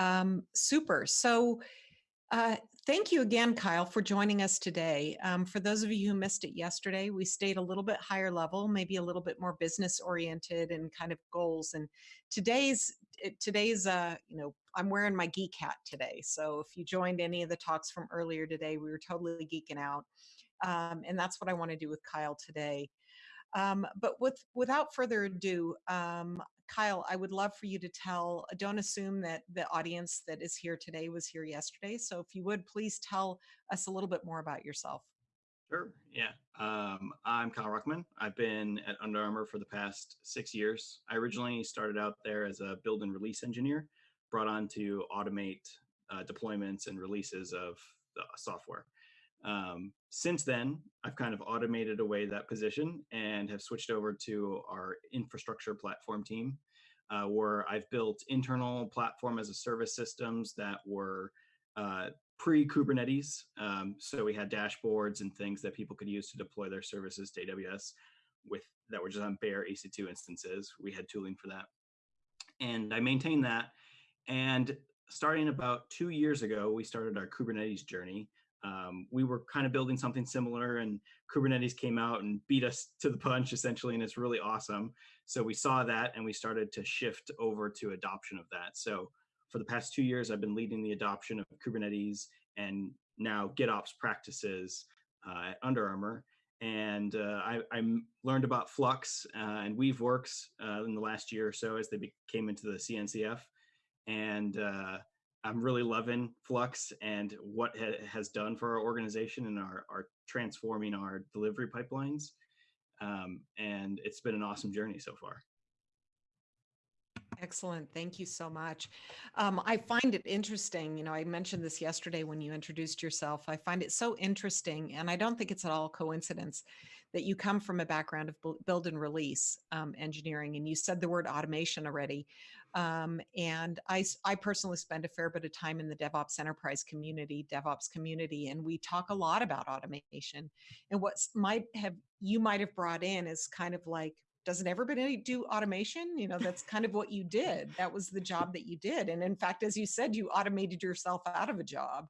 Um, super. So, uh, thank you again, Kyle, for joining us today. Um, for those of you who missed it yesterday, we stayed a little bit higher level, maybe a little bit more business oriented and kind of goals. And today's today's uh, you know, I'm wearing my geek hat today. So if you joined any of the talks from earlier today, we were totally geeking out. Um, and that's what I want to do with Kyle today. Um, but with without further ado, um, Kyle, I would love for you to tell. Don't assume that the audience that is here today was here yesterday. So if you would please tell us a little bit more about yourself. Sure. Yeah. Um, I'm Kyle Ruckman. I've been at Under Armour for the past six years. I originally started out there as a build and release engineer, brought on to automate uh, deployments and releases of the software. Um, since then, I've kind of automated away that position and have switched over to our infrastructure platform team, uh, where I've built internal platform as a service systems that were uh, pre Kubernetes. Um, so we had dashboards and things that people could use to deploy their services to AWS with that were just on bare EC2 instances. We had tooling for that. And I maintained that. And starting about two years ago, we started our Kubernetes journey um, we were kind of building something similar and kubernetes came out and beat us to the punch essentially and it's really awesome. So we saw that and we started to shift over to adoption of that. So for the past two years i've been leading the adoption of kubernetes and now gitops practices uh, at under armour. And uh, I, I, learned about flux uh, and weaveworks uh, in the last year or so as they came into the cncf and uh, I'm really loving Flux and what it has done for our organization and our, our transforming our delivery pipelines. Um, and it's been an awesome journey so far. Excellent. Thank you so much. Um, I find it interesting. You know, I mentioned this yesterday when you introduced yourself. I find it so interesting, and I don't think it's at all coincidence that you come from a background of build and release um, engineering, and you said the word automation already. Um, and I, I personally spend a fair bit of time in the DevOps enterprise community, DevOps community, and we talk a lot about automation. And what might have you might have brought in is kind of like, doesn't everybody do automation? You know, that's kind of what you did. That was the job that you did. And in fact, as you said, you automated yourself out of a job.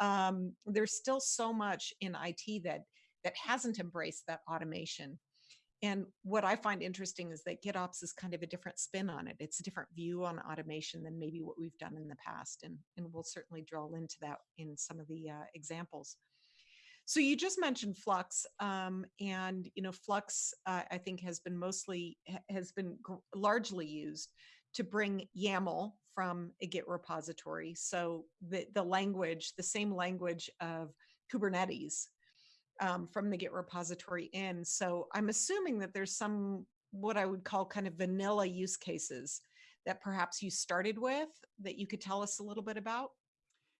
Um, there's still so much in IT that that hasn't embraced that automation. And what I find interesting is that GitOps is kind of a different spin on it. It's a different view on automation than maybe what we've done in the past. And, and we'll certainly drill into that in some of the uh, examples. So you just mentioned Flux, um, and you know Flux, uh, I think has been mostly has been largely used to bring YAML from a Git repository. So the the language, the same language of Kubernetes, um, from the Git repository in. So I'm assuming that there's some what I would call kind of vanilla use cases that perhaps you started with that you could tell us a little bit about.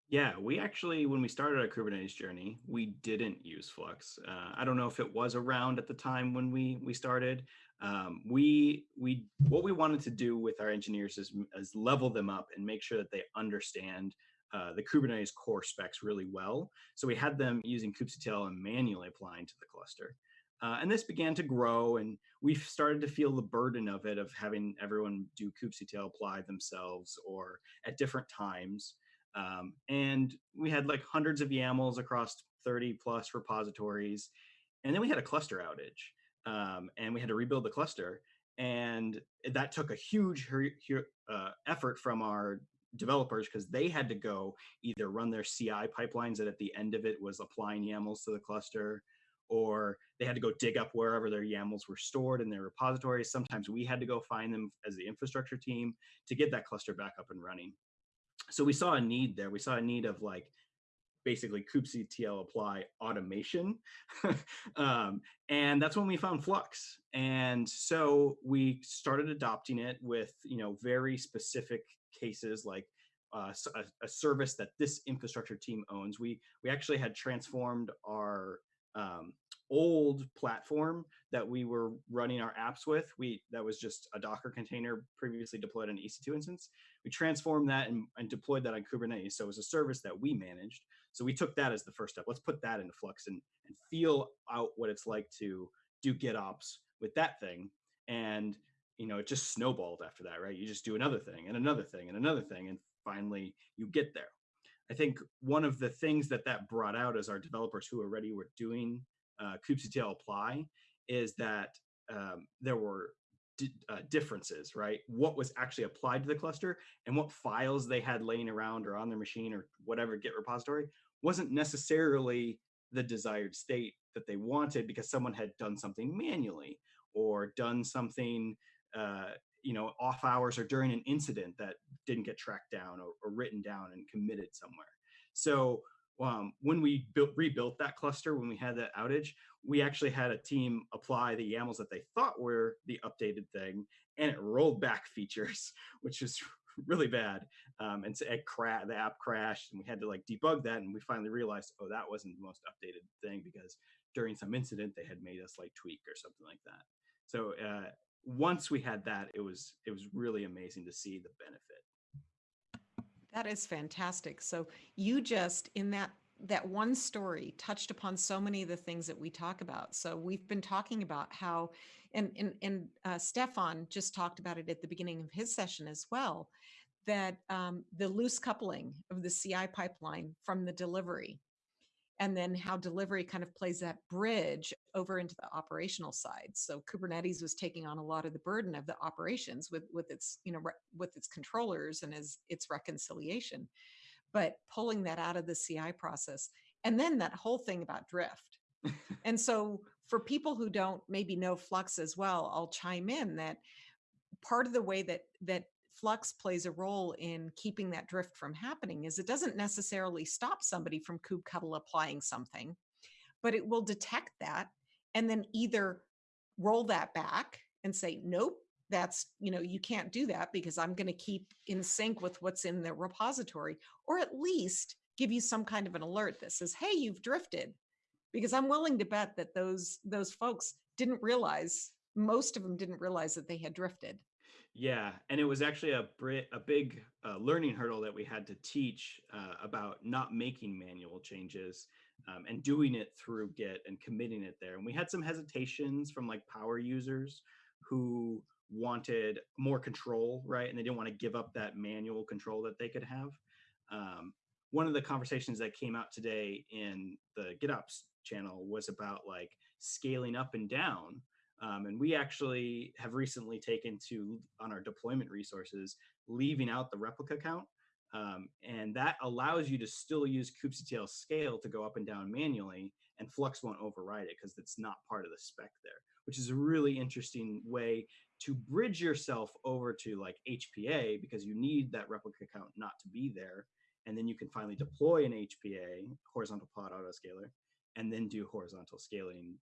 Yeah, we actually, when we started our Kubernetes journey, we didn't use Flux. Uh, I don't know if it was around at the time when we we started. Um, we we what we wanted to do with our engineers is, is level them up and make sure that they understand uh, the Kubernetes core specs really well. So we had them using kubectl and manually applying to the cluster. Uh, and this began to grow and we started to feel the burden of it, of having everyone do kubectl apply themselves or at different times. Um, and we had like hundreds of YAMLs across 30 plus repositories. And then we had a cluster outage um, and we had to rebuild the cluster. And that took a huge uh, effort from our developers because they had to go either run their CI pipelines that at the end of it was applying YAMLs to the cluster, or they had to go dig up wherever their YAMLs were stored in their repositories. Sometimes we had to go find them as the infrastructure team to get that cluster back up and running. So we saw a need there. We saw a need of like basically kubectl apply automation. um, and that's when we found Flux. And so we started adopting it with, you know, very specific cases like uh, a, a, service that this infrastructure team owns. We we actually had transformed our um, old platform that we were running our apps with. We that was just a Docker container previously deployed on EC2 instance. We transformed that and, and deployed that on Kubernetes. So it was a service that we managed. So we took that as the first step. Let's put that into Flux and, and feel out what it's like to do GitOps with that thing. And you know, it just snowballed after that, right? You just do another thing and another thing and another thing. And finally you get there. I think one of the things that that brought out as our developers who already were doing uh, kubectl apply is that um, there were uh, differences, right? What was actually applied to the cluster and what files they had laying around or on their machine or whatever Git repository wasn't necessarily the desired state that they wanted because someone had done something manually or done something, uh, you know, off hours or during an incident that didn't get tracked down or, or written down and committed somewhere. So um, when we built, rebuilt that cluster, when we had that outage, we actually had a team apply the YAMLs that they thought were the updated thing, and it rolled back features, which is really bad. Um, and so it cra- the app crashed, and we had to like debug that, and we finally realized, oh, that wasn't the most updated thing because during some incident they had made us like tweak or something like that. So uh, once we had that, it was it was really amazing to see the benefit. That is fantastic. So you just in that that one story touched upon so many of the things that we talk about. So we've been talking about how, and and and uh, Stefan just talked about it at the beginning of his session as well, that um, the loose coupling of the CI pipeline from the delivery and then how delivery kind of plays that bridge over into the operational side. So kubernetes was taking on a lot of the burden of the operations with with its you know with its controllers and as its reconciliation but pulling that out of the ci process and then that whole thing about drift. And so for people who don't maybe know flux as well i'll chime in that part of the way that that flux plays a role in keeping that drift from happening is it doesn't necessarily stop somebody from kubectl applying something, but it will detect that and then either roll that back and say, nope, that's, you know, you can't do that because I'm going to keep in sync with what's in the repository, or at least give you some kind of an alert that says, hey, you've drifted. Because I'm willing to bet that those those folks didn't realize, most of them didn't realize that they had drifted. Yeah, and it was actually a a big uh, learning hurdle that we had to teach uh, about not making manual changes um, and doing it through Git and committing it there. And we had some hesitations from like power users who wanted more control, right? And they didn't want to give up that manual control that they could have. Um, one of the conversations that came out today in the GitOps channel was about like scaling up and down um, and we actually have recently taken to, on our deployment resources, leaving out the replica count. Um, and that allows you to still use kubectl scale to go up and down manually, and Flux won't override it because it's not part of the spec there, which is a really interesting way to bridge yourself over to like HPA because you need that replica count not to be there. And then you can finally deploy an HPA, horizontal pod autoscaler, and then do horizontal scaling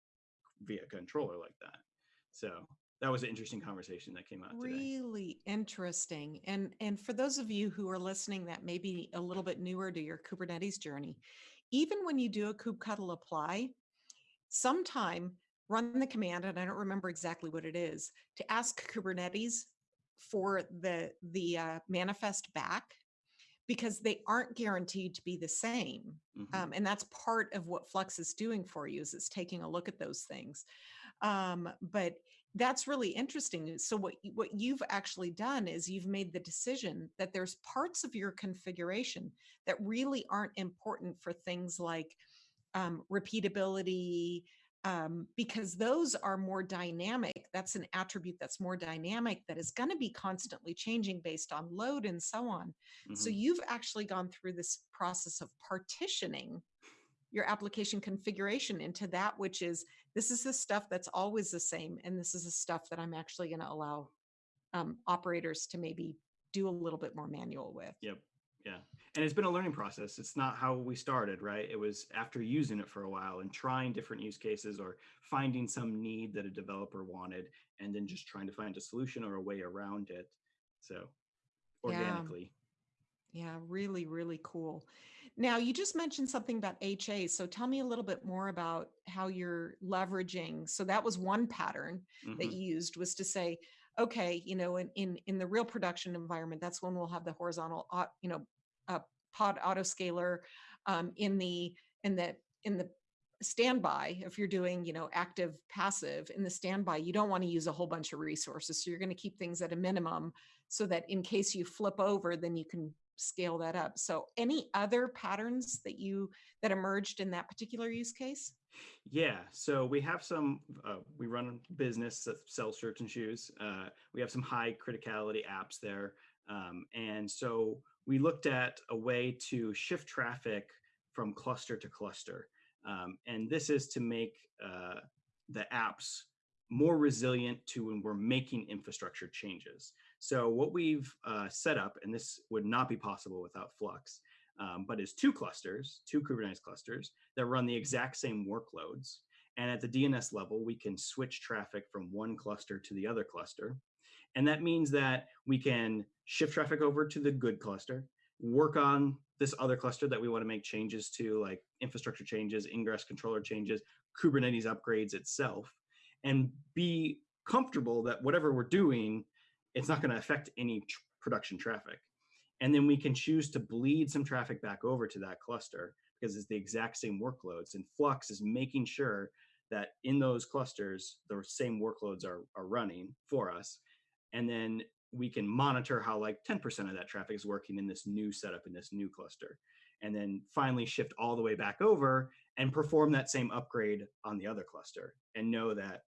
via controller like that. So that was an interesting conversation that came out today. Really interesting. And and for those of you who are listening that may be a little bit newer to your Kubernetes journey, even when you do a kubectl apply, sometime run the command, and I don't remember exactly what it is, to ask Kubernetes for the the uh, manifest back because they aren't guaranteed to be the same. Mm-hmm. Um, and that's part of what Flux is doing for you is it's taking a look at those things. Um, but that's really interesting. So what what you've actually done is you've made the decision that there's parts of your configuration that really aren't important for things like um, repeatability, um, because those are more dynamic. That's an attribute that's more dynamic that is going to be constantly changing based on load and so on. Mm-hmm. So you've actually gone through this process of partitioning your application configuration into that which is this is the stuff that's always the same and this is the stuff that i'm actually going to allow um, operators to maybe do a little bit more manual with. Yep. Yeah. And it's been a learning process. It's not how we started right? It was after using it for a while and trying different use cases or finding some need that a developer wanted and then just trying to find a solution or a way around it. So organically. Yeah, yeah really really cool now, you just mentioned something about HA. So tell me a little bit more about how you're leveraging. So that was one pattern mm-hmm. that you used was to say, okay, you know, in, in, in the real production environment, that's when we'll have the horizontal, you know, uh, pod autoscaler um, in the, in the, in the standby if you're doing you know active passive in the standby you don't want to use a whole bunch of resources so you're going to keep things at a minimum so that in case you flip over then you can scale that up. So any other patterns that you that emerged in that particular use case? Yeah, so we have some, uh, we run a business that sells shirts and shoes. Uh, we have some high criticality apps there. Um, and so we looked at a way to shift traffic from cluster to cluster. Um, and this is to make uh, the apps more resilient to when we're making infrastructure changes. So what we've uh, set up, and this would not be possible without Flux, um, but is two clusters, two Kubernetes clusters that run the exact same workloads. And at the DNS level, we can switch traffic from one cluster to the other cluster. And that means that we can shift traffic over to the good cluster, work on this other cluster that we want to make changes to, like infrastructure changes, ingress controller changes, Kubernetes upgrades itself, and be comfortable that whatever we're doing, it's not going to affect any tr production traffic. And then we can choose to bleed some traffic back over to that cluster because it's the exact same workloads. And Flux is making sure that in those clusters, the same workloads are, are running for us. And then we can monitor how like 10% of that traffic is working in this new setup in this new cluster. And then finally shift all the way back over and perform that same upgrade on the other cluster and know that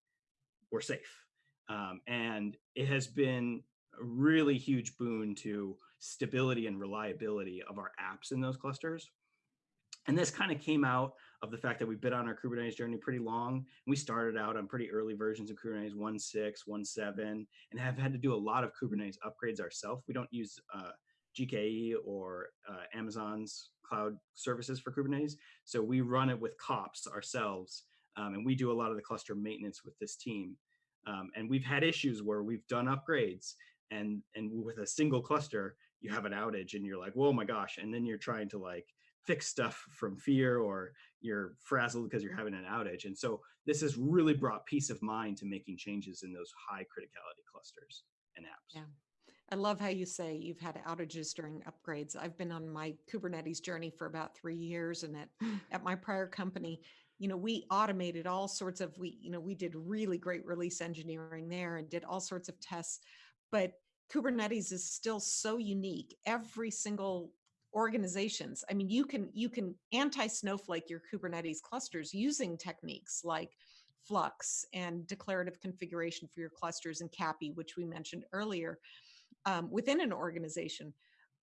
we're safe. Um, and it has been a really huge boon to stability and reliability of our apps in those clusters. And this kind of came out of the fact that we've been on our Kubernetes journey pretty long. We started out on pretty early versions of Kubernetes 1.6, 1.7, and have had to do a lot of Kubernetes upgrades ourselves. We don't use uh, GKE or uh, Amazon's cloud services for Kubernetes. So we run it with kops ourselves, um, and we do a lot of the cluster maintenance with this team. Um, and we've had issues where we've done upgrades and and with a single cluster, you have an outage and you're like, whoa, my gosh. And then you're trying to like fix stuff from fear or you're frazzled because you're having an outage. And so this has really brought peace of mind to making changes in those high criticality clusters and apps. Yeah. I love how you say you've had outages during upgrades. I've been on my Kubernetes journey for about three years and at, at my prior company, you know, we automated all sorts of, we, you know, we did really great release engineering there and did all sorts of tests, but Kubernetes is still so unique. Every single organizations, I mean, you can, you can anti-snowflake your Kubernetes clusters using techniques like Flux and declarative configuration for your clusters and CAPI, which we mentioned earlier, um, within an organization.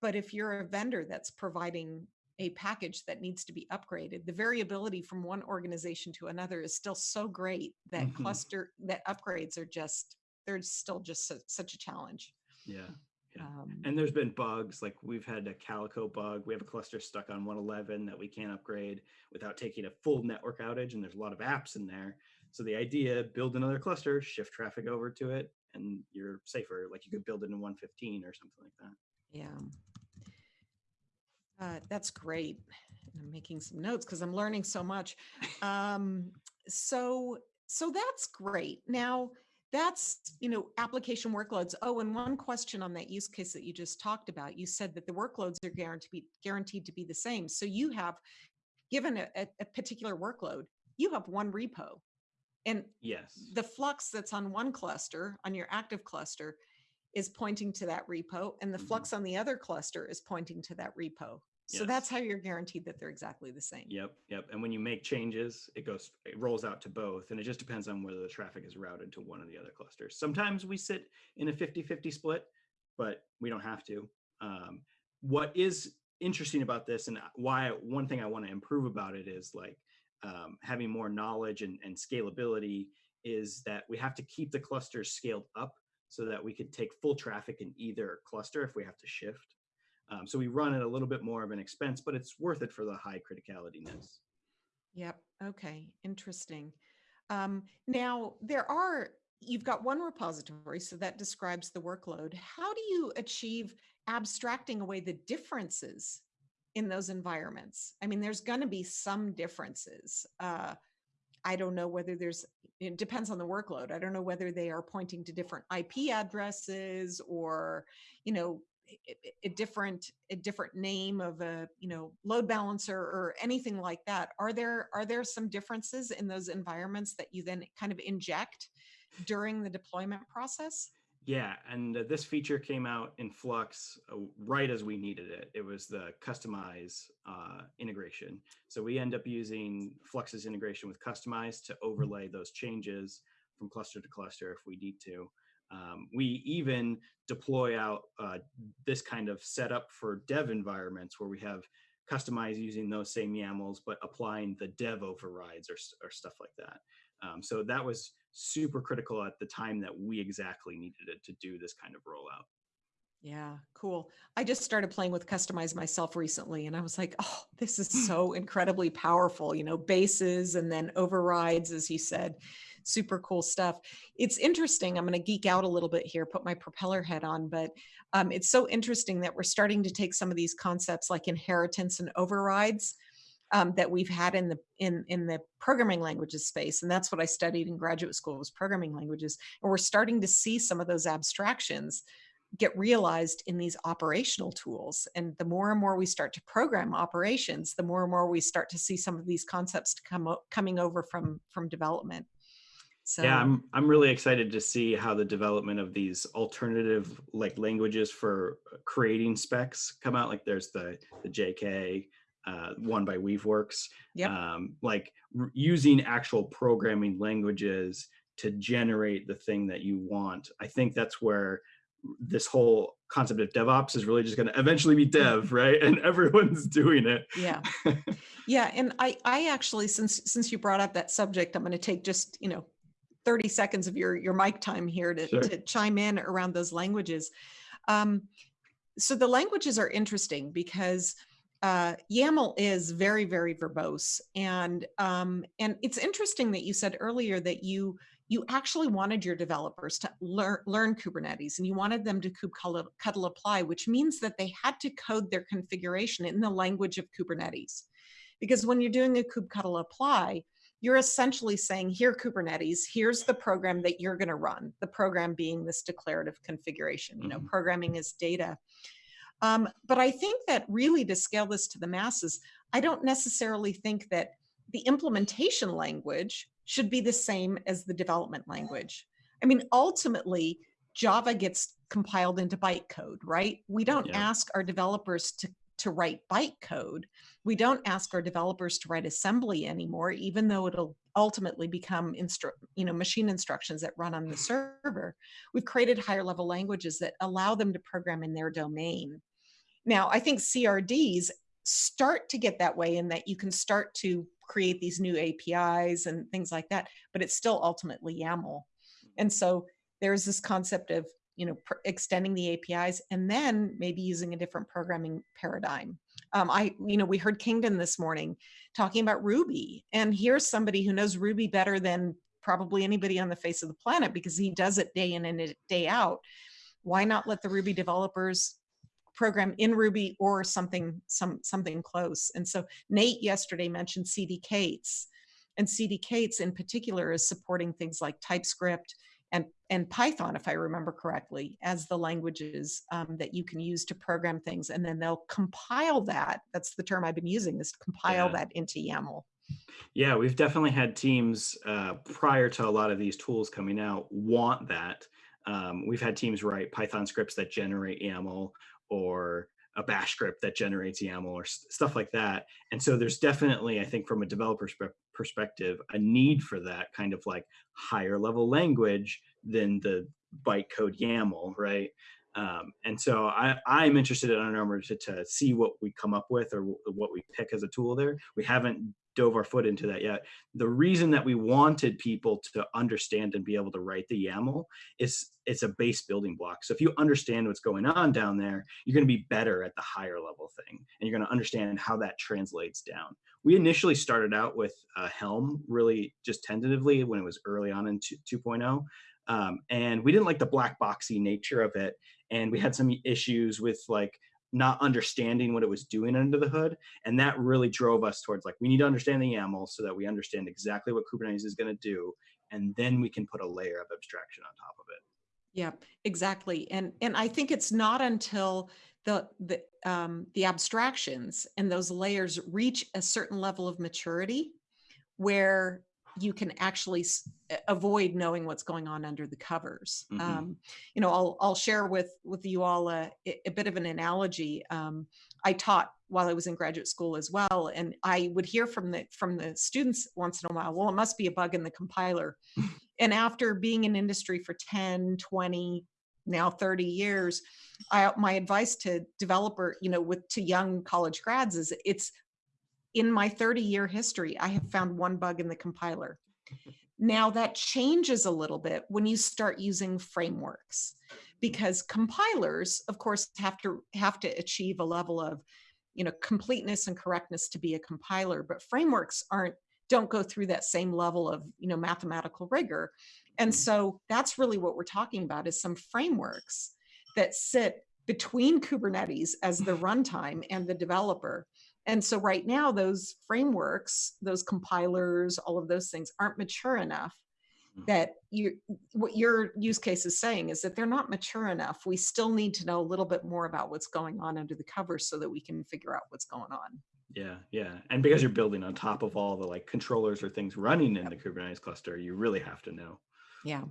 But if you're a vendor that's providing a package that needs to be upgraded, the variability from one organization to another is still so great that mm -hmm. cluster, that upgrades are just, they're still just so, such a challenge. Yeah. Yeah. Um, and there's been bugs like we've had a calico bug. We have a cluster stuck on 111 that we can't upgrade without taking a full network outage. And there's a lot of apps in there. So the idea, build another cluster, shift traffic over to it, and you're safer. Like you could build it in 115 or something like that. Yeah. Uh, that's great. I'm making some notes because I'm learning so much. Um, so, so that's great. Now, that's you know application workloads oh and one question on that use case that you just talked about you said that the workloads are guaranteed guaranteed to be the same so you have given a, a, particular workload you have one repo and yes the flux that's on one cluster on your active cluster is pointing to that repo and the mm -hmm. flux on the other cluster is pointing to that repo so yes. that's how you're guaranteed that they're exactly the same. Yep, yep. And when you make changes, it goes, it rolls out to both, and it just depends on whether the traffic is routed to one or the other clusters. Sometimes we sit in a 50-50 split, but we don't have to. Um, what is interesting about this, and why one thing I want to improve about it is like um, having more knowledge and, and scalability, is that we have to keep the clusters scaled up so that we could take full traffic in either cluster if we have to shift. Um, so we run at a little bit more of an expense, but it's worth it for the high criticalityness. Yep. Okay. Interesting. Um, now there are, you've got one repository, so that describes the workload. How do you achieve abstracting away the differences in those environments? I mean, there's going to be some differences. Uh, I don't know whether there's, it depends on the workload. I don't know whether they are pointing to different IP addresses or, you know, a different a different name of a you know load balancer or anything like that are there are there some differences in those environments that you then kind of inject during the deployment process Yeah, and uh, this feature came out in Flux uh, right as we needed it. It was the Kustomize uh, integration. So we end up using Flux's integration with Kustomize to overlay those changes from cluster to cluster if we need to. Um, we even deploy out uh, this kind of setup for dev environments where we have customized using those same YAMLs, but applying the dev overrides or, or stuff like that. Um, so that was super critical at the time that we exactly needed it to do this kind of rollout. Yeah, cool. I just started playing with Kustomize myself recently and I was like, oh, this is so incredibly powerful, you know, bases and then overrides, as you said, super cool stuff. It's interesting. I'm going to geek out a little bit here, put my propeller head on, but um, it's so interesting that we're starting to take some of these concepts like inheritance and overrides um, that we've had in the in in the programming languages space and that's what i studied in graduate school was programming languages and we're starting to see some of those abstractions get realized in these operational tools and the more and more we start to program operations the more and more we start to see some of these concepts come coming over from from development so yeah i'm i'm really excited to see how the development of these alternative like languages for creating specs come out like there's the the jk uh, one by Weaveworks. Yep. Um, like using actual programming languages to generate the thing that you want. I think that's where this whole concept of DevOps is really just going to eventually be dev, right? And everyone's doing it. Yeah. Yeah. And I, I actually, since, since you brought up that subject, I'm going to take just, you know, 30 seconds of your, your mic time here to, sure. to chime in around those languages. Um, so the languages are interesting because uh, YAML is very, very verbose. And, um, and it's interesting that you said earlier that you, you actually wanted your developers to learn, learn Kubernetes and you wanted them to kubectl apply, which means that they had to code their configuration in the language of Kubernetes. Because when you're doing a kubectl apply, you're essentially saying, here Kubernetes, here's the program that you're gonna run, the program being this declarative configuration. You know, mm -hmm. programming is data. Um, but I think that really to scale this to the masses, I don't necessarily think that the implementation language should be the same as the development language. I mean, ultimately, Java gets compiled into bytecode, right? We don't yeah. ask our developers to, to write bytecode. We don't ask our developers to write assembly anymore, even though it'll ultimately become you know, machine instructions that run on the server. We've created higher level languages that allow them to program in their domain. Now, I think CRDs start to get that way in that you can start to create these new APIs and things like that, but it's still ultimately YAML. And so there's this concept of you know extending the APIs and then maybe using a different programming paradigm. Um, I you know we heard Kingdon this morning talking about Ruby, and here's somebody who knows Ruby better than probably anybody on the face of the planet because he does it day in and day out. Why not let the Ruby developers program in Ruby or something, some, something close. And so Nate yesterday mentioned CDK8s and CDK8s in particular is supporting things like TypeScript and, and Python, if I remember correctly, as the languages um, that you can use to program things. And then they'll compile that. That's the term I've been using is to compile yeah. that into YAML. Yeah, we've definitely had teams uh, prior to a lot of these tools coming out want that. Um, we've had teams write Python scripts that generate YAML or a bash script that generates YAML or stuff like that. And so there's definitely, I think from a developer's perspective, a need for that kind of like higher level language than the bytecode YAML, right? Um, and so I, I'm interested in number to, to see what we come up with or what we pick as a tool there. We haven't dove our foot into that yet. The reason that we wanted people to understand and be able to write the YAML is it's a base building block. So if you understand what's going on down there, you're going to be better at the higher level thing, and you're going to understand how that translates down. We initially started out with uh, Helm really just tentatively when it was early on in 2.0. Um, and we didn't like the black boxy nature of it. And we had some issues with like not understanding what it was doing under the hood. And that really drove us towards like, we need to understand the YAML so that we understand exactly what Kubernetes is going to do. And then we can put a layer of abstraction on top of it. Yeah, exactly. And, and I think it's not until the, the, um, the abstractions and those layers reach a certain level of maturity where you can actually avoid knowing what's going on under the covers. Mhm. Um, you know, I'll I'll share with with you all a, a bit of an analogy. Um, I taught while I was in graduate school as well, and I would hear from the from the students once in a while, well, it must be a bug in the compiler. and after being in industry for 10, 20, now 30 years, I, my advice to developer, you know, with to young college grads is it's in my 30 year history, I have found one bug in the compiler. Now that changes a little bit when you start using frameworks because compilers of course have to have to achieve a level of you know completeness and correctness to be a compiler but frameworks aren't don't go through that same level of you know mathematical rigor and so that's really what we're talking about is some frameworks that sit between kubernetes as the runtime and the developer and so right now those frameworks those compilers all of those things aren't mature enough Mm. that you what your use case is saying is that they're not mature enough we still need to know a little bit more about what's going on under the covers so that we can figure out what's going on Yeah, yeah. And because you're building on top of all the like controllers or things running in the Kubernetes cluster, you really have to know. yeah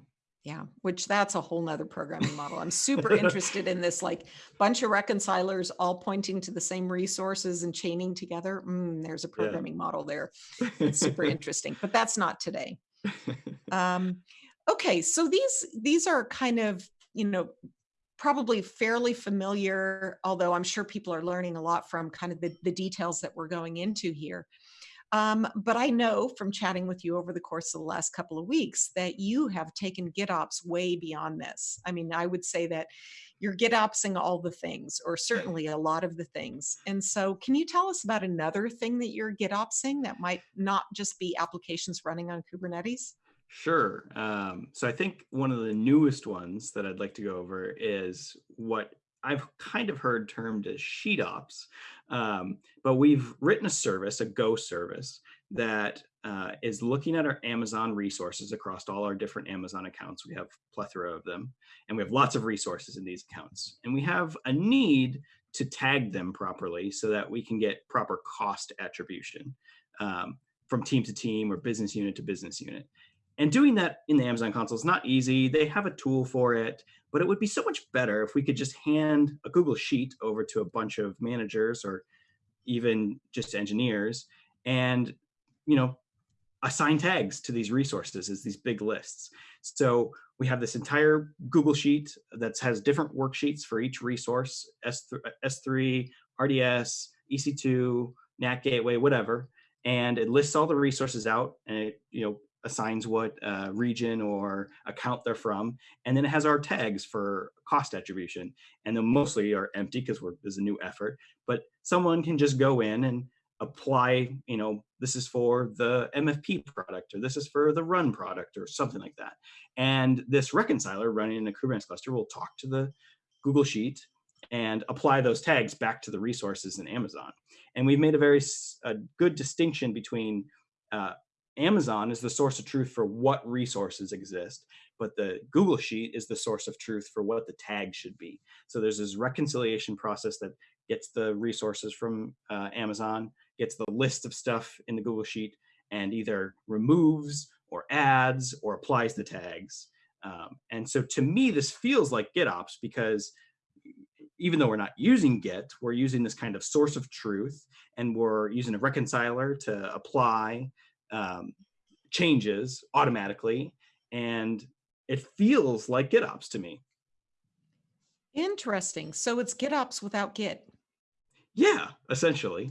yeah which that's a whole nother programming model. I'm super interested in this like bunch of reconcilers all pointing to the same resources and chaining together. Mm, there's a Yeah. programming model there. It's super interesting but that's not today. Um, okay so these these are kind of you know probably fairly familiar although i'm sure people are learning a lot from kind of the, the details that we're going into here um, but i know from chatting with you over the course of the last couple of weeks that you have taken gitops way beyond this. I mean i would say that you're gitopsing all the things or certainly a lot of the things. And so can you tell us about another thing that you're gitopsing that might not just be applications running on kubernetes? Sure. Um, so I think one of the newest ones that I'd like to go over is what I've kind of heard termed as sheet ops. Um, but we've written a service, a Go service, that uh, is looking at our Amazon resources across all our different Amazon accounts. We have plethora of them, and we have lots of resources in these accounts. And we have a need to tag them properly so that we can get proper cost attribution um, from team to team or business unit to business unit. And doing that in the Amazon console is not easy. They have a tool for it, but it would be so much better if we could just hand a Google Sheet over to a bunch of managers or even just engineers and, you know, assign tags to these resources as these big lists. So we have this entire Google Sheet that has different worksheets for each resource, S3, S3 RDS, EC2, NAT Gateway, whatever. And it lists all the resources out and it, you know, assigns what uh, region or account they're from, and then it has our tags for cost attribution. And then mostly are empty because we're there's a new effort, but someone can just go in and apply, you know, this is for the MFP product, or this is for the run product, or something like that. And this reconciler running in a Kubernetes cluster will talk to the Google Sheet and apply those tags back to the resources in Amazon. And we've made a very a good distinction between uh, Amazon is the source of truth for what resources exist, but the Google Sheet is the source of truth for what the tag should be. So there's this reconciliation process that gets the resources from uh, Amazon, gets the list of stuff in the Google Sheet, and either removes or adds or applies the tags. Um, and so to me, this feels like GitOps because even though we're not using Git, we're using this kind of source of truth and we're using a reconciler to apply um, changes automatically. And it feels like GitOps to me. Interesting. So it's GitOps without Git. Yeah, essentially.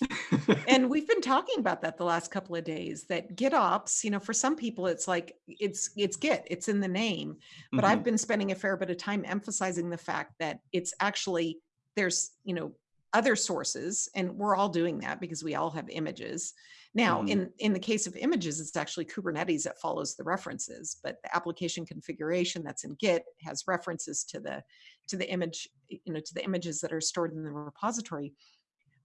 and we've been talking about that the last couple of days that GitOps, you know, for some people it's like it's it's Git, it's in the name. But Mhm. I've been spending a fair bit of time emphasizing the fact that it's actually there's, you know, other sources and we're all doing that because we all have images. Now, Mhm. in in the case of images, it's actually Kubernetes that follows the references, but the application configuration that's in Git has references to the to the image, you know, to the images that are stored in the repository.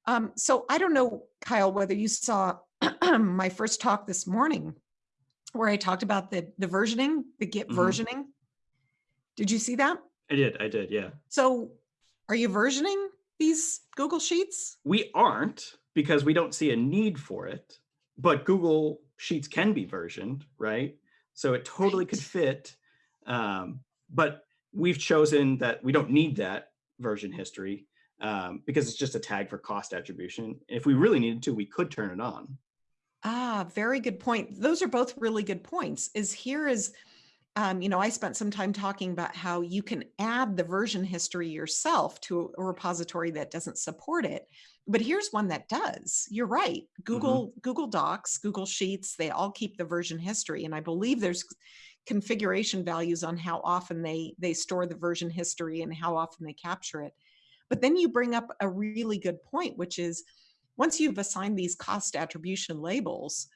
Um, so I don't know, Kyle, whether you saw my first talk this morning where I talked about the the versioning, the Git Mhm. versioning. Did you see that? I did, I did, yeah. So are you versioning these Google Sheets? We aren't because we don't see a need for it, but Google sheets can be versioned, right? So it totally could fit. Um, but we've chosen that we don't need that version history um, because it's just a tag for cost attribution. If we really needed to, we could turn it on. Ah, very good point. Those are both really good points. Is here is, um, you know, I spent some time talking about how you can add the version history yourself to a repository that doesn't support it. But here's one that does. You're right. Google, Google Docs, Google Sheets, they all keep the version history. And I believe there's configuration values on how often they they store the version history and how often they capture it. But then you bring up a really good point, which is once you've assigned these cost attribution labels,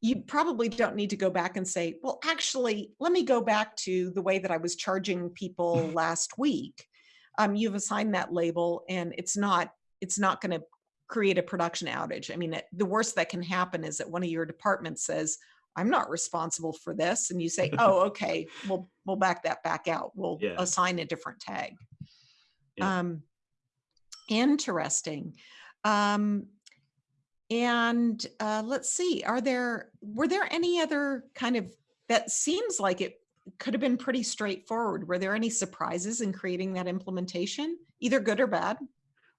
you probably don't need to go back and say, well, actually, let me go back to the way that I was charging people last week. Um, you've assigned that label and it's not, it's not going to create a production outage. I mean, it, the worst that can happen is that one of your departments says, I'm not responsible for this. And you say, oh, okay, we'll, we'll back that back out. We'll Yeah. assign a different tag. Yeah. Um, interesting. Um, and uh, let's see, are there, were there any other kind of, that seems like it could have been pretty straightforward. Were there any surprises in creating that implementation, either good or bad?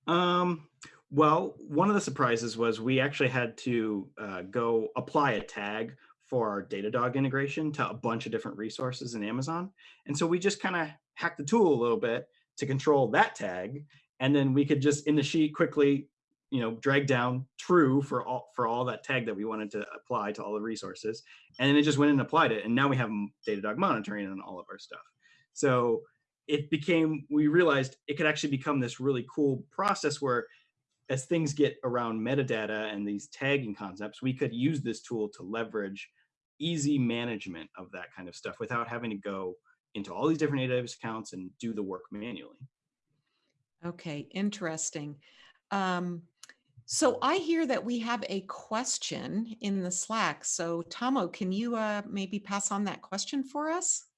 Um, well, one of the surprises was we actually had to uh, go apply a tag for our Datadog integration to a bunch of different resources in Amazon. And so we just kind of hacked the tool a little bit to control that tag. And then we could just in the sheet quickly, you know, drag down true for all for all that tag that we wanted to apply to all the resources. And then it just went and applied it. And now we have Datadog monitoring on all of our stuff. So it became, we realized it could actually become this really cool process where as things get around metadata and these tagging concepts, we could use this tool to leverage easy management of that kind of stuff without having to go into all these different AWS accounts and do the work manually. Okay, interesting. Um, so I hear that we have a question in the Slack. So Tomo, can you uh, maybe pass on that question for us?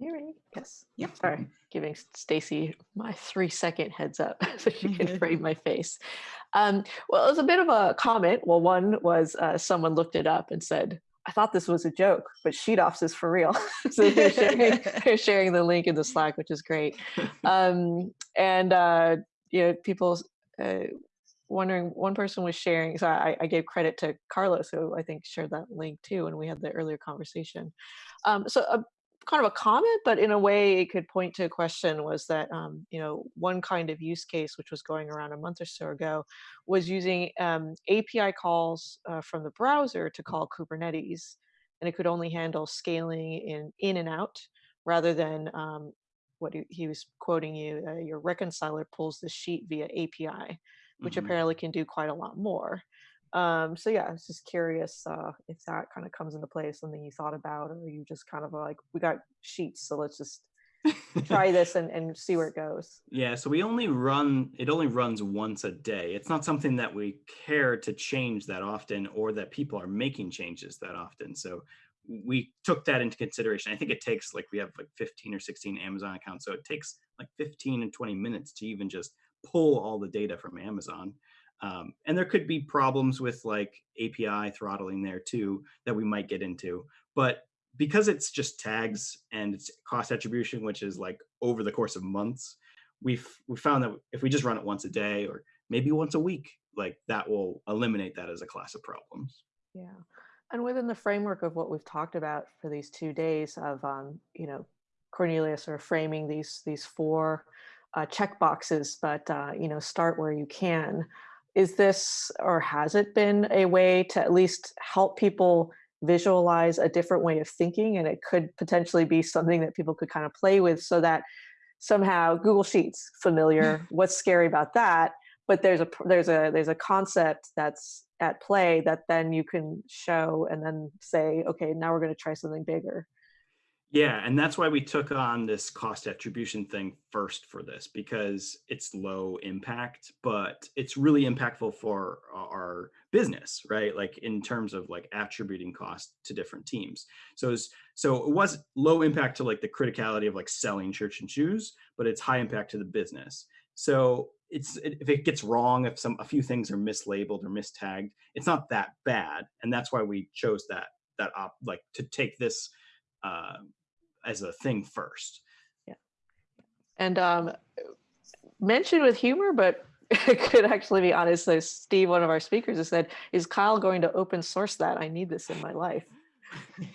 You ready? Yes. Yep. Sorry, giving Stacy my three second heads up so she can frame my face. Um, well, it was a bit of a comment. Well, one was uh, someone looked it up and said, I thought this was a joke, but SheetOps is for real. so they're sharing, they're sharing the link in the Slack, which is great. Um, and uh, you know, people uh, wondering. One person was sharing. So I, I gave credit to Carlos, who I think shared that link too, when we had the earlier conversation. Um, so a kind of a comment, but in a way it could point to a question was that, um, you know, one kind of use case, which was going around a month or so ago, was using um, API calls uh, from the browser to call Kubernetes. And it could only handle scaling in, in and out rather than um, what he, was quoting you, uh, your reconciler pulls the sheet via API, which Mhm. apparently can do quite a lot more. Um, so yeah, I was just curious uh, if that kind of comes into play, something you thought about, or you just kind of like, we got sheets, so let's just try this and, and see where it goes. Yeah, so we only run, it only runs once a day. It's not something that we care to change that often or that people are making changes that often. So we took that into consideration. I think it takes like, we have like 15 or 16 Amazon accounts. So it takes like 15 and 20 minutes to even just pull all the data from Amazon. Um, and there could be problems with like API throttling there too that we might get into. But because it's just tags and it's cost attribution, which is like over the course of months, we've we found that if we just run it once a day or maybe once a week, like that will eliminate that as a class of problems. Yeah. And within the framework of what we've talked about for these two days of, um, you know, Cornelia are framing these these four uh, check boxes, but uh, you know, start where you can. Is this or has it been a way to at least help people visualize a different way of thinking? And it could potentially be something that people could kind of play with so that somehow Google Sheets familiar. What's scary about that? But there's a there's a there's a concept that's at play that then you can show and then say, okay, now we're going to try something bigger. Yeah, and that's why we took on this cost attribution thing first for this because it's low impact, but it's really impactful for our business, right? Like in terms of like attributing cost to different teams. So it's, so it was low impact to like the criticality of like selling church and shoes, but it's high impact to the business. So it's if it gets wrong, if some a few things are mislabeled or mistagged, it's not that bad, and that's why we chose that that op like to take this uh, as a thing first. Yeah, and um, mentioned with humor, but it could actually be honest. So Steve, one of our speakers, has said, "Is Kyle going to open source that? I need this in my life."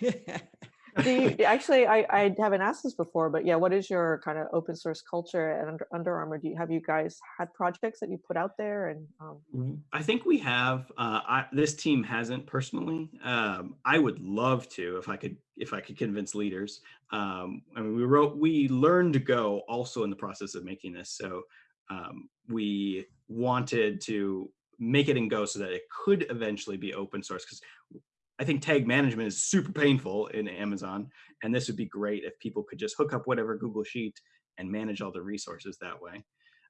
do you, actually, I, I haven't asked this before, but yeah, what is your kind of open source culture at Under, Under Armour? Do you have you guys had projects that you put out there? And um... I think we have. Uh, I, this team hasn't personally. Um, I would love to if I could if I could convince leaders. Um, I mean, we wrote we learned to Go also in the process of making this, so um, we wanted to make it in Go so that it could eventually be open source because I think tag management is super painful in Amazon. And this would be great if people could just hook up whatever Google Sheet and manage all the resources that way.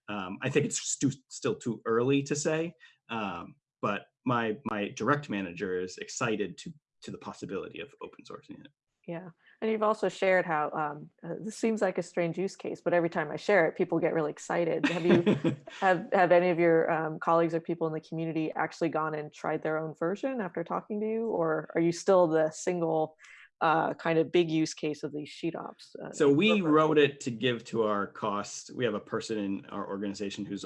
Um, I think it's stu still too early to say, um, but my my direct manager is excited to to the possibility of open sourcing it. Yeah, and you've also shared how um, uh, this seems like a strange use case, but every time I share it, people get really excited. Have you have have any of your um, colleagues or people in the community actually gone and tried their own version after talking to you, or are you still the single uh, kind of big use case of these SheetOps? Uh, so we wrote it to give to our cost. We have a person in our organization who's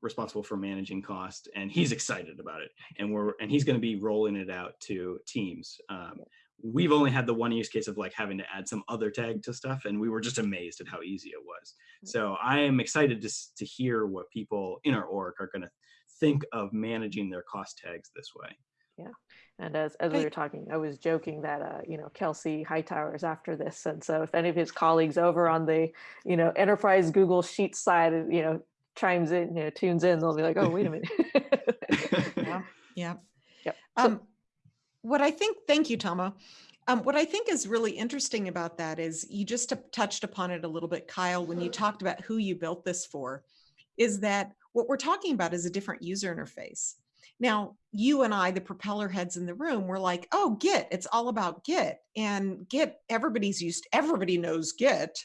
responsible for managing cost and he's excited about it and we're and he's going to be rolling it out to teams um, we've only had the one use case of like having to add some other tag to stuff and we were just amazed at how easy it was. So i am excited to, to hear what people in our org are going to think of managing their cost tags this way. Yeah and as, as we were talking i was joking that uh, you know kelsey hightower is after this and so if any of his colleagues over on the you know enterprise google sheets side you know chimes in you know tunes in they'll be like oh wait a minute. Yeah yeah. Yep. um what I think, thank you, Tomo. Um, what I think is really interesting about that is you just touched upon it a little bit, Kyle, when you talked about who you built this for, is that what we're talking about is a different user interface. Now, you and I, the propeller heads in the room, were like, oh, Git, it's all about Git. And Git, everybody's used, everybody knows Git.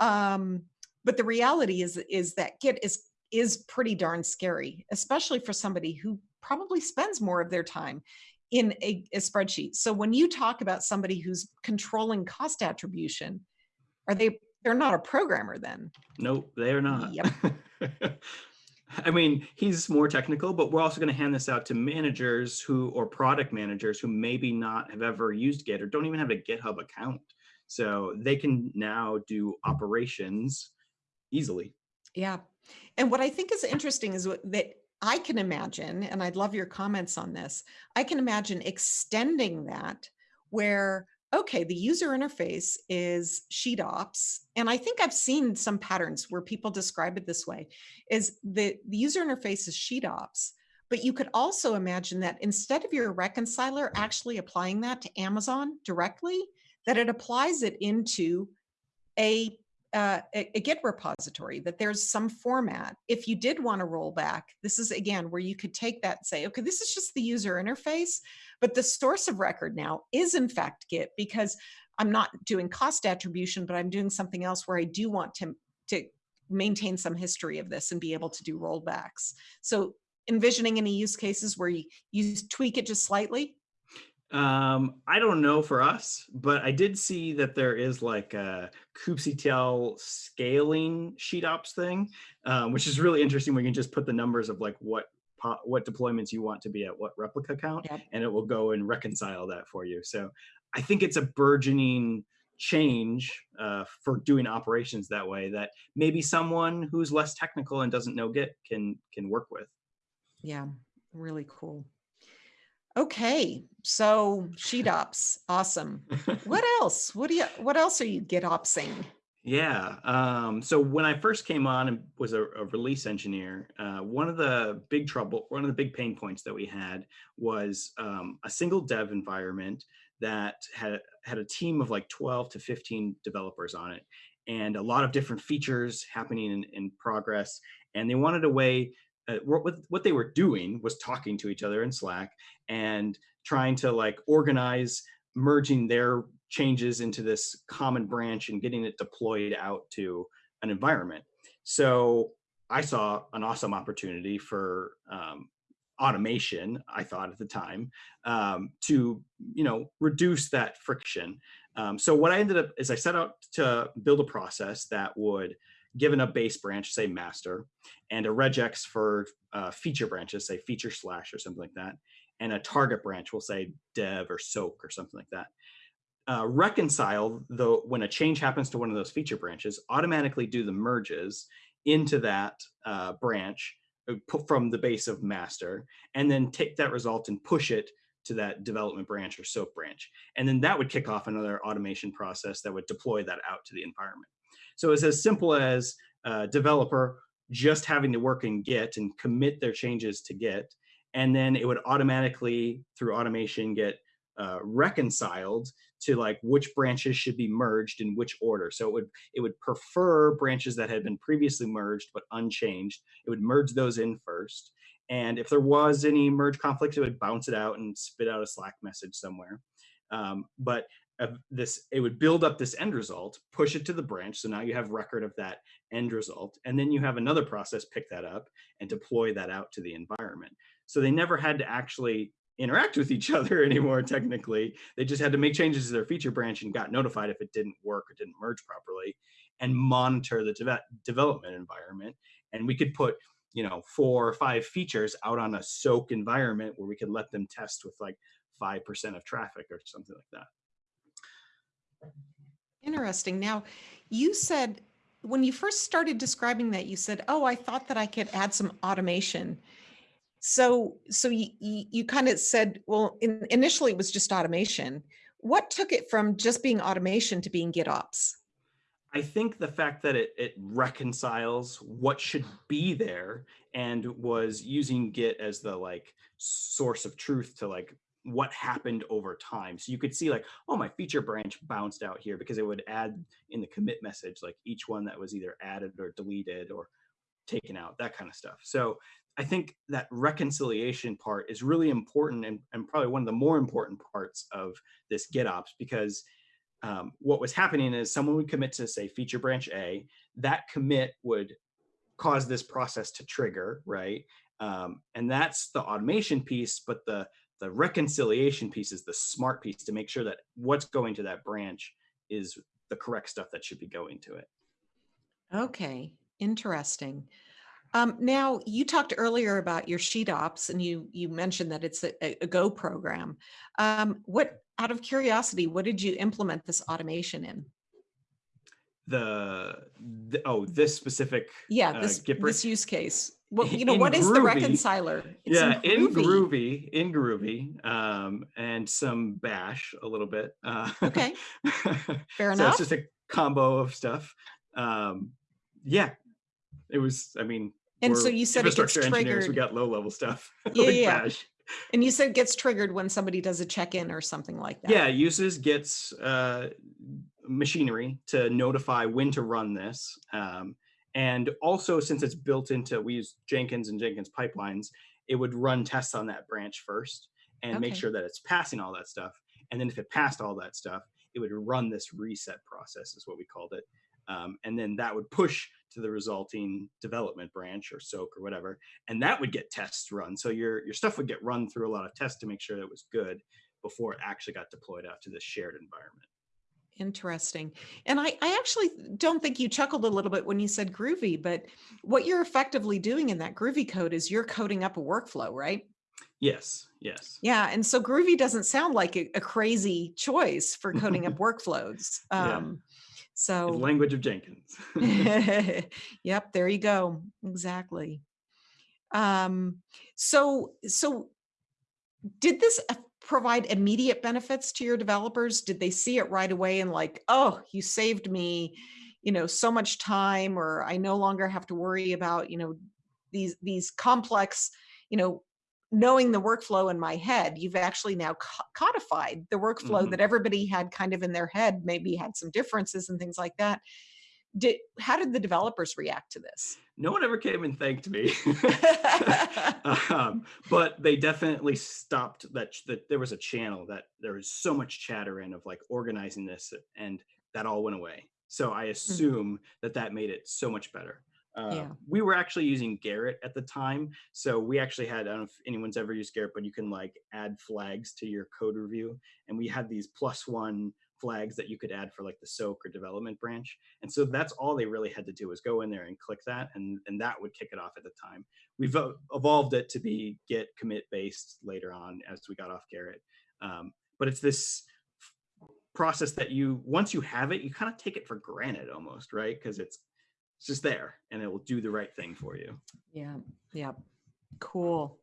Um, but the reality is, is that Git is, is pretty darn scary, especially for somebody who probably spends more of their time in a, a, spreadsheet. So when you talk about somebody who's controlling cost attribution, are they, they're not a programmer then? Nope, they are not. Yep. I mean, he's more technical, but we're also going to hand this out to managers who, or product managers who maybe not have ever used Git or don't even have a GitHub account. So they can now do operations easily. Yeah. And what I think is interesting is that I can imagine, and I'd love your comments on this, I can imagine extending that where, okay, the user interface is SheetOps. And I think I've seen some patterns where people describe it this way, is the, the user interface is SheetOps, but you could also imagine that instead of your reconciler actually applying that to Amazon directly, that it applies it into a uh, a, a, Git repository, that there's some format. If you did want to roll back, this is again where you could take that and say, okay, this is just the user interface, but the source of record now is in fact Git because I'm not doing cost attribution, but I'm doing something else where I do want to, to maintain some history of this and be able to do rollbacks. So envisioning any use cases where you, you tweak it just slightly um, I don't know for us, but I did see that there is like a kubectl scaling SheetOps thing, um, which is really interesting. We can just put the numbers of like what what deployments you want to be at what replica count, yep. and it will go and reconcile that for you. So I think it's a burgeoning change uh, for doing operations that way that maybe someone who's less technical and doesn't know Git can can work with. Yeah, really cool. Okay, so SheetOps, awesome. What else? What do you? What else are you Git opsing? Yeah. Um, so when I first came on and was a, a release engineer, uh, one of the big trouble, one of the big pain points that we had was um, a single dev environment that had had a team of like 12 to 15 developers on it, and a lot of different features happening in, in progress. And they wanted a way uh, what, what they were doing was talking to each other in Slack and trying to like organize merging their changes into this common branch and getting it deployed out to an environment. So I saw an awesome opportunity for um, automation. I thought at the time um, to you know reduce that friction. Um, so what I ended up is I set out to build a process that would given a base branch, say master, and a regex for uh, feature branches, say feature slash or something like that, and a target branch, we'll say dev or soak or something like that. Uh, reconcile the when a change happens to one of those feature branches, automatically do the merges into that uh, branch uh, from the base of master, and then take that result and push it to that development branch or soak branch. And then that would kick off another automation process that would deploy that out to the environment. So it's as simple as developer just having to work in Git and commit their changes to Git, and then it would automatically, through automation, get uh, reconciled to like which branches should be merged in which order. So it would it would prefer branches that had been previously merged but unchanged. It would merge those in first. And if there was any merge conflict, it would bounce it out and spit out a Slack message somewhere. Um, but of this, it would build up this end result, push it to the branch. So now you have record of that end result. And then you have another process pick that up and deploy that out to the environment. So they never had to actually interact with each other anymore, technically. They just had to make changes to their feature branch and got notified if it didn't work or didn't merge properly and monitor the de development environment. And we could put you know, four or five features out on a soak environment where we could let them test with like 5% of traffic or something like that. Interesting. Now, you said when you first started describing that, you said, "Oh, I thought that I could add some automation." So, so you you, you kind of said, "Well, in, initially it was just automation." What took it from just being automation to being GitOps? I think the fact that it, it reconciles what should be there and was using Git as the like source of truth to like what happened over time. So you could see like, oh, my feature branch bounced out here because it would add in the commit message, like each one that was either added or deleted or taken out, that kind of stuff. So I think that reconciliation part is really important and, and probably one of the more important parts of this GitOps because um, what was happening is someone would commit to say feature branch A, that commit would cause this process to trigger, right? Um, and that's the automation piece, but the the reconciliation piece is the smart piece to make sure that what's going to that branch is the correct stuff that should be going to it. Okay, interesting. Um, now, you talked earlier about your SheetOps and you you mentioned that it's a, a Go program. Um, what, out of curiosity, what did you implement this automation in? The, the oh, this specific yeah, uh, this, uh, this use case. Well, you know, what is the reconciler? It's yeah, in Groovy, in Groovy, um, and some Bash a little bit. Uh, okay, fair enough. so enough. it's just a combo of stuff. Um, yeah, it was. I mean, and so you said it Git's triggered. We got low level stuff. Yeah, like yeah. Bash. And you said it gets triggered when somebody does a check-in or something like that. Yeah, uses gets uh, machinery to notify when to run this. Um, and also, since it's built into, we use Jenkins and Jenkins pipelines, it would run tests on that branch first and okay. make sure that it's passing all that stuff. And then if it passed all that stuff, it would run this reset process is what we called it. Um, and then that would push to the resulting development branch or soak or whatever, and that would get tests run. So your, your stuff would get run through a lot of tests to make sure that it was good before it actually got deployed out to the shared environment. Interesting. And I, I actually don't think you chuckled a little bit when you said groovy, but what you're effectively doing in that groovy code is you're coding up a workflow, right? Yes, yes. Yeah. And so groovy doesn't sound like a, a crazy choice for coding up workflows. Um, yeah. So the language of Jenkins. yep, there you go. Exactly. Um, so, so did this provide immediate benefits to your developers? Did they see it right away and like, oh, you saved me, you know, so much time, or I no longer have to worry about, you know, these these complex, you know, knowing the workflow in my head. You've actually now codified the workflow mm -hmm. that everybody had kind of in their head, maybe had some differences and things like that did how did the developers react to this? No one ever came and thanked me, um, but they definitely stopped that. That there was a channel that there was so much chatter in of like organizing this, and that all went away. So I hmm. assume mm -hmm. that that made it so much better. Uh, Yeah. We were actually using Gerrit at the time. So we actually had, I don't know if anyone's ever used Gerrit, but you can like add flags to your code review. And we had these plus one flags that you could add for like the SOAK or development branch. And so that's all they really had to do was go in there and click that, and, and that would kick it off at the time. We've evolved it to be Git commit based later on as we got off Gerrit. Um, but it's this process that you once you have it, you kind of take it for granted almost, right? Because it's it's just there and it will do the right thing for you. Yeah, yeah. Cool.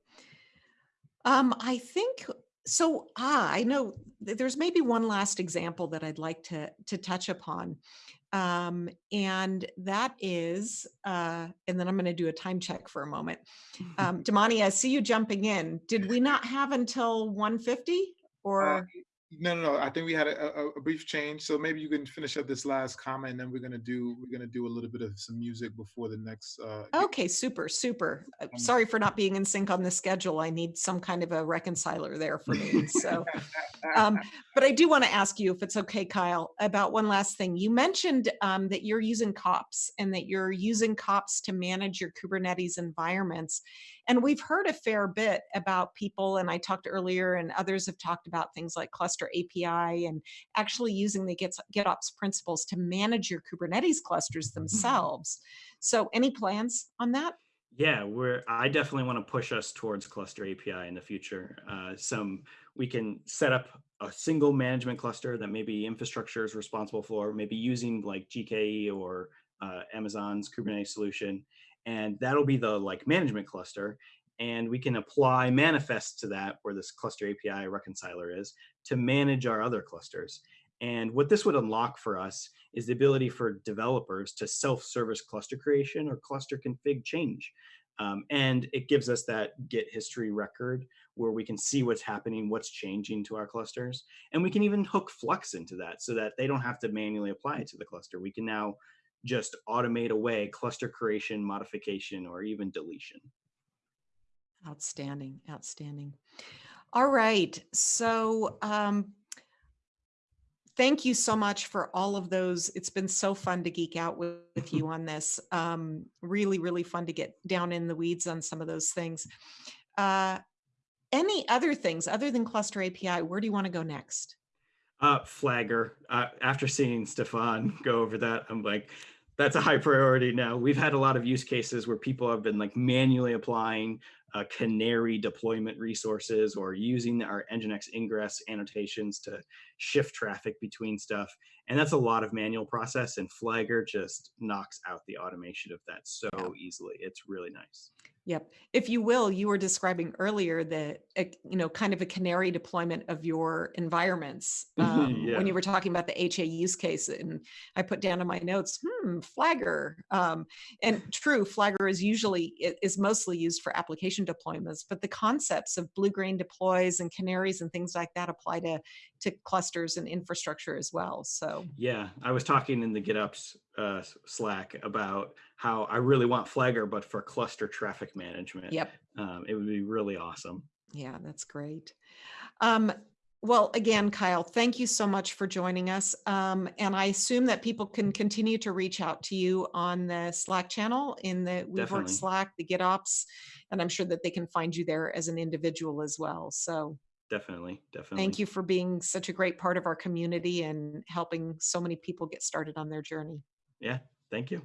Um, I think so. Ah, I know there's maybe one last example that I'd like to to touch upon. Um, and that is, uh, and then I'm going to do a time check for a moment. Um, Damani, I see you jumping in. Did we not have until 150 Uh, or? No, no, no. I think we had a, a, a brief change. So maybe you can finish up this last comment, and then we're gonna do we're gonna do a little bit of some music before the next. Uh, Okay, super, super. Uh, Um, Sorry for not being in sync on the schedule. I need some kind of a reconciler there for me. So, um, but I do want to ask you, if it's okay, Kyle, about one last thing. You mentioned um, that you're using kops and that you're using kops to manage your Kubernetes environments. And we've heard a fair bit about people, and I talked earlier, and others have talked about things like Cluster API and actually using the Git- GitOps principles to manage your Kubernetes clusters themselves. So, any plans on that? Yeah, we're. I definitely want to push us towards Cluster API in the future. Uh, some we can set up a single management cluster that maybe infrastructure is responsible for, maybe using like GKE or uh, Amazon's Kubernetes solution, and that'll be the like management cluster. And we can apply manifest to that where this cluster API reconciler is to manage our other clusters. And what this would unlock for us is the ability for developers to self-service cluster creation or cluster config change. Um, and it gives us that Git history record where we can see what's happening, what's changing to our clusters. And we can even hook Flux into that so that they don't have to manually apply it to the cluster. We can now just automate away cluster creation, modification, or even deletion. Outstanding, outstanding. All right, so um, thank you so much for all of those. It's been so fun to geek out with, with you on this. Um, really, really fun to get down in the weeds on some of those things. Uh, any other things other than Cluster API? Where do you want to go next? Uh, Flagger. Uh, after seeing Stefan go over that, I'm like, that's a high priority now. We've had a lot of use cases where people have been like manually applying uh, Canary deployment resources or using our Nginx ingress annotations to shift traffic between stuff. And that's a lot of manual process and Flagger just knocks out the automation of that so Yeah. easily. It's really nice. Yep. If you will, you were describing earlier the, uh, you know, kind of a canary deployment of your environments um, Yeah. when you were talking about the HA use case. And I put down in my notes, hmm, Flagger. Um, and true, Flagger is usually, is mostly used for application deployments, but the concepts of blue green deploys and canaries and things like that apply to, to clusters and infrastructure as well. So, Yeah, I was talking in the GitOps uh, Slack about how I really want Flagger, but for cluster traffic management. yep. Um, it would be really awesome. Yeah, that's great. Um, well, again, Kyle, thank you so much for joining us. Um, and I assume that people can continue to reach out to you on the Slack channel in the Weaveworks Definitely. Slack, the GitOps, and I'm sure that they can find you there as an individual as well. So Definitely, definitely. thank you for being such a great part of our community and helping so many people get started on their journey. Yeah, thank you.